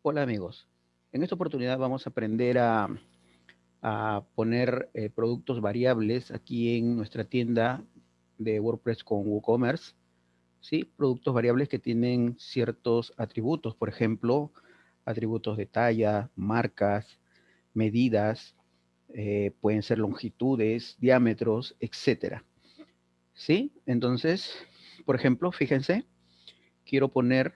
Hola amigos, en esta oportunidad vamos a aprender a, poner eh, productos variables aquí en nuestra tienda de WordPress con WooCommerce. ¿sí? Productos variables que tienen ciertos atributos, por ejemplo, atributos de talla, marcas, medidas, eh, pueden ser longitudes, diámetros, etcétera. ¿Sí? Entonces, por ejemplo, fíjense, quiero poner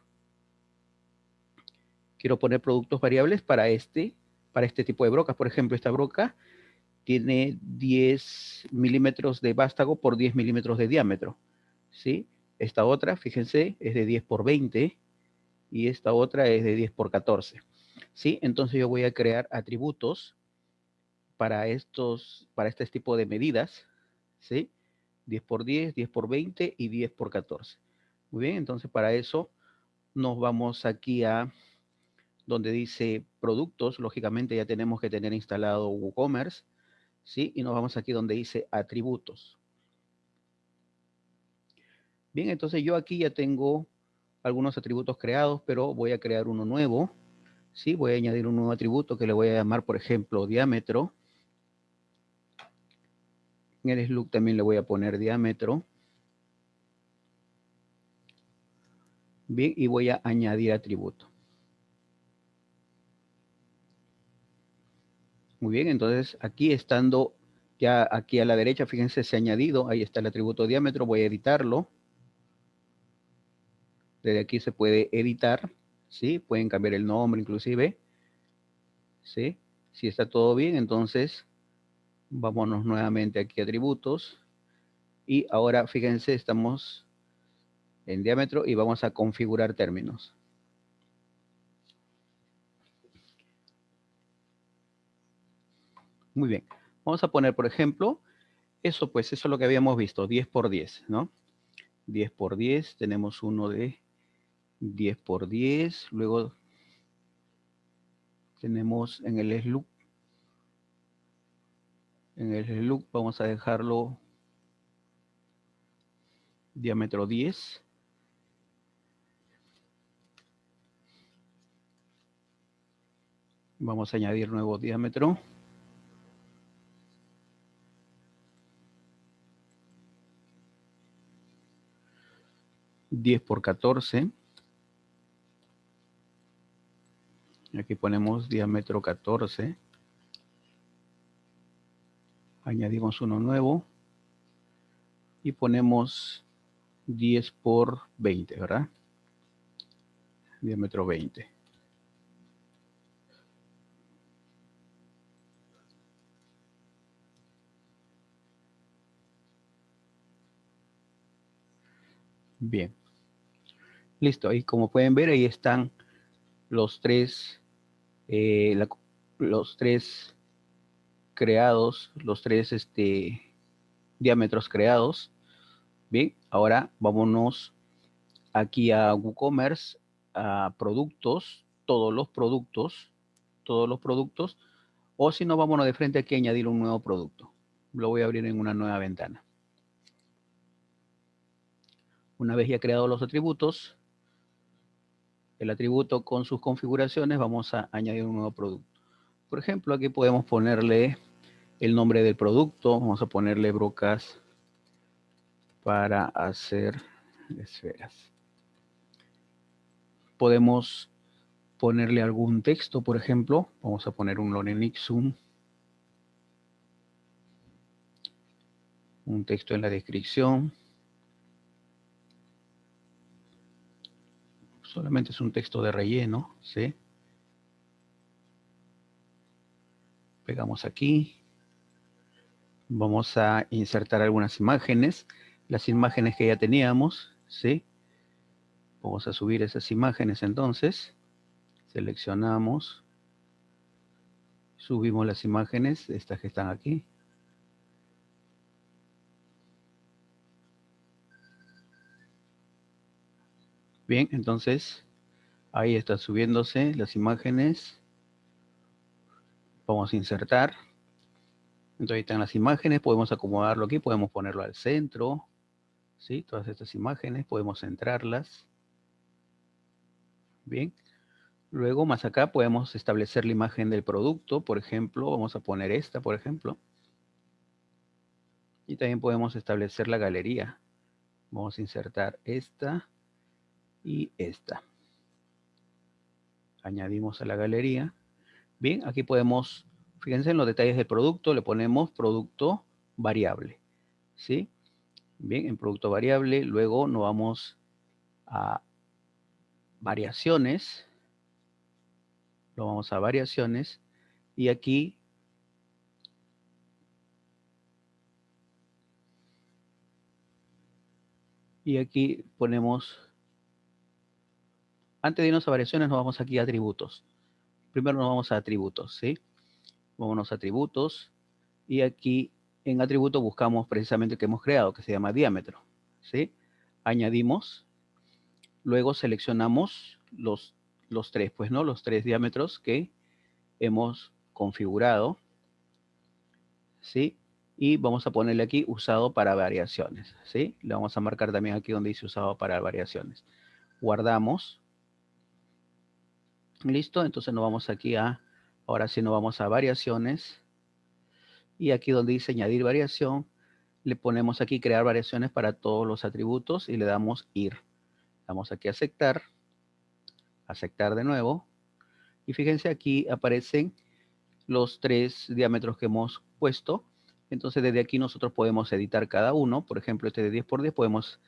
quiero poner productos variables para este, para este tipo de brocas. Por ejemplo, esta broca tiene 10 milímetros de vástago por 10 milímetros de diámetro. ¿sí? Esta otra, fíjense, es de 10 por 20 y esta otra es de 10 por 14. ¿sí? Entonces yo voy a crear atributos para, estos, para este tipo de medidas. ¿sí? 10 por 10, 10 por 20 y 10 por 14. Muy bien, entonces para eso nos vamos aquí a donde dice productos, lógicamente ya tenemos que tener instalado WooCommerce, ¿sí? Y nos vamos aquí donde dice atributos. Bien, entonces yo aquí ya tengo algunos atributos creados, pero voy a crear uno nuevo, ¿sí? Voy a añadir un nuevo atributo que le voy a llamar, por ejemplo, diámetro. En el slug también le voy a poner diámetro. Bien, y voy a añadir atributo. Muy bien, entonces aquí estando ya aquí a la derecha, fíjense, se ha añadido, ahí está el atributo diámetro, voy a editarlo. Desde aquí se puede editar, ¿sí? Pueden cambiar el nombre inclusive, ¿sí? Si está todo bien, entonces vámonos nuevamente aquí a atributos. Y ahora, fíjense, estamos en diámetro y vamos a configurar términos. Muy bien. Vamos a poner, por ejemplo, eso pues, eso es lo que habíamos visto, 10 por 10, ¿no? 10 por 10, tenemos uno de 10 por 10, luego tenemos en el slug, en el slug vamos a dejarlo diámetro 10. Vamos a añadir nuevo diámetro. 10 por 14. Aquí ponemos diámetro 14. Añadimos uno nuevo. Y ponemos 10 por 20, ¿verdad? Diámetro 20. Bien. Listo, ahí como pueden ver, ahí están los tres, eh, los tres creados, los tres este, diámetros creados. Bien, ahora vámonos aquí a WooCommerce, a productos, todos los productos, todos los productos, o si no, vámonos de frente aquí a añadir un nuevo producto. Lo voy a abrir en una nueva ventana. Una vez ya creado los atributos, el atributo con sus configuraciones, vamos a añadir un nuevo producto. Por ejemplo, aquí podemos ponerle el nombre del producto, vamos a ponerle brocas para hacer esferas. Podemos ponerle algún texto, por ejemplo, vamos a poner un Lorenixum, un texto en la descripción. Solamente es un texto de relleno, ¿sí? Pegamos aquí. Vamos a insertar algunas imágenes, las imágenes que ya teníamos, ¿sí? Vamos a subir esas imágenes entonces. Seleccionamos. Subimos las imágenes, estas que están aquí. Bien, entonces ahí están subiéndose las imágenes. Vamos a insertar. Entonces ahí están las imágenes, podemos acomodarlo aquí, podemos ponerlo al centro. ¿sí? Todas estas imágenes, podemos centrarlas. Bien. Luego, más acá, podemos establecer la imagen del producto. Por ejemplo, vamos a poner esta, por ejemplo. Y también podemos establecer la galería. Vamos a insertar esta y esta. Añadimos a la galería. Bien, aquí podemos, fíjense en los detalles del producto, le ponemos producto variable. ¿Sí? Bien, en producto variable, luego nos vamos a variaciones. Lo vamos a variaciones. Y aquí y aquí ponemos, antes de irnos a variaciones, nos vamos aquí a atributos. Primero nos vamos a atributos, ¿sí? Vámonos a atributos y aquí en atributo buscamos precisamente el que hemos creado, que se llama diámetro, ¿sí? Añadimos, luego seleccionamos los, los tres, pues, ¿no? Los tres diámetros que hemos configurado, ¿sí? y vamos a ponerle aquí usado para variaciones, ¿sí? Le vamos a marcar también aquí donde dice usado para variaciones. Guardamos. Listo, entonces nos vamos aquí a, ahora sí nos vamos a variaciones. Y aquí donde dice añadir variación, le ponemos aquí crear variaciones para todos los atributos y le damos ir. Damos aquí a aceptar, aceptar de nuevo. Y fíjense aquí aparecen los tres diámetros que hemos puesto entonces desde aquí nosotros podemos editar cada uno. Por ejemplo, este de 10 por 10 podemos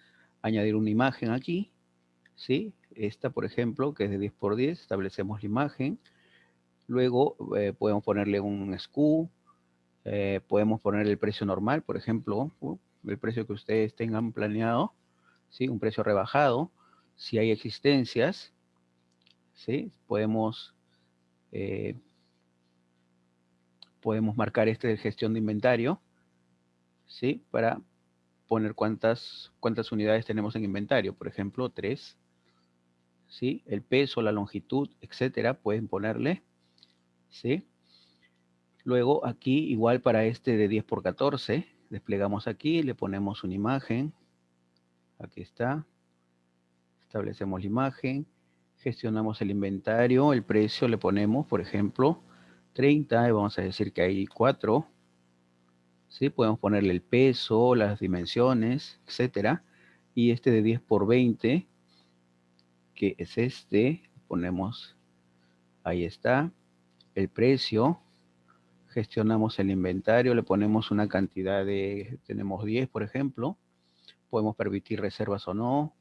añadir una imagen aquí. ¿Sí? Esta, por ejemplo, que es de 10 por 10, establecemos la imagen. Luego eh, podemos ponerle un SKU. Eh, podemos poner el precio normal, por ejemplo, el precio que ustedes tengan planeado. ¿sí? Un precio rebajado. Si hay existencias, ¿sí? podemos... Eh, podemos marcar este de gestión de inventario, ¿sí? Para poner cuántas, cuántas unidades tenemos en inventario. Por ejemplo, 3, ¿sí? El peso, la longitud, etcétera, pueden ponerle, ¿sí? Luego aquí, igual para este de 10 por 14, desplegamos aquí, le ponemos una imagen. Aquí está. Establecemos la imagen. Gestionamos el inventario, el precio le ponemos, por ejemplo, 30 y vamos a decir que hay 4. ¿sí? Podemos ponerle el peso, las dimensiones, etcétera. Y este de 10 por 20, que es este, ponemos, ahí está, el precio. Gestionamos el inventario, le ponemos una cantidad de, tenemos 10 por ejemplo. Podemos permitir reservas o no.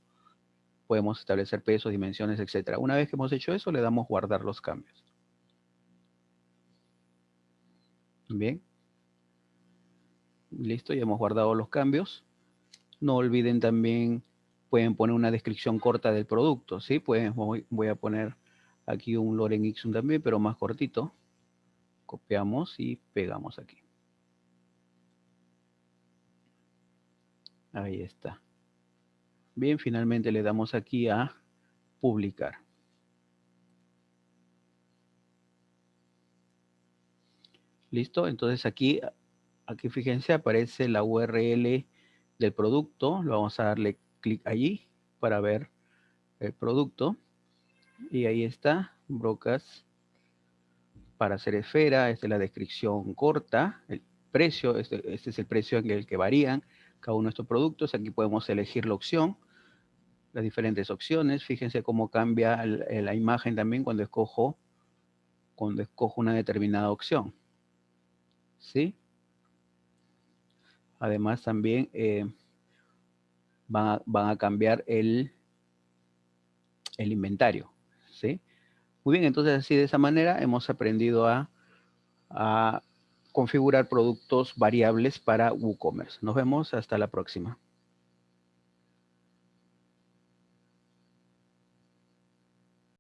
Podemos establecer pesos, dimensiones, etcétera. Una vez que hemos hecho eso, le damos guardar los cambios. Bien. Listo, ya hemos guardado los cambios. No olviden también, pueden poner una descripción corta del producto, ¿sí? Pues voy, a poner aquí un Loren Ixum también, pero más cortito. Copiamos y pegamos aquí. Ahí está. Bien, finalmente le damos aquí a publicar. ¿Listo? Entonces aquí, aquí fíjense, aparece la URL del producto. Lo vamos a darle clic allí para ver el producto. Y ahí está, brocas para hacer esfera. Esta es la descripción corta. El precio, este, este, es el precio en el que varían cada uno de estos productos. Aquí podemos elegir la opción, las diferentes opciones. Fíjense cómo cambia la imagen también cuando escojo, cuando escojo una determinada opción. ¿sí? Además también eh, van, a, cambiar el, el inventario, ¿sí? Muy bien, entonces así de esa manera hemos aprendido a, a configurar productos variables para WooCommerce. Nos vemos hasta la próxima.